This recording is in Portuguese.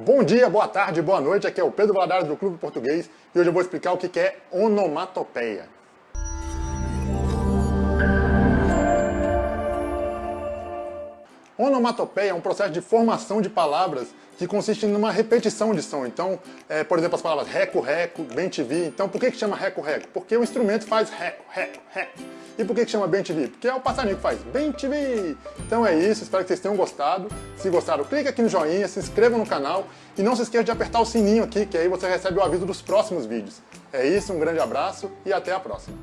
Bom dia, boa tarde, boa noite, aqui é o Pedro Valadares do Clube Português e hoje eu vou explicar o que é onomatopeia. Onomatopeia é um processo de formação de palavras que consiste numa repetição de som. Então, é, por exemplo, as palavras reco-reco, bem-te-vi. Então, por que, que chama reco-reco? Porque o instrumento faz reco, reco, reco. E por que, que chama bem-te-vi? Porque é o passarinho que faz bem-te-vi. Então é isso, espero que vocês tenham gostado. Se gostaram, clique aqui no joinha, se inscrevam no canal e não se esqueça de apertar o sininho aqui, que aí você recebe o aviso dos próximos vídeos. É isso, um grande abraço e até a próxima.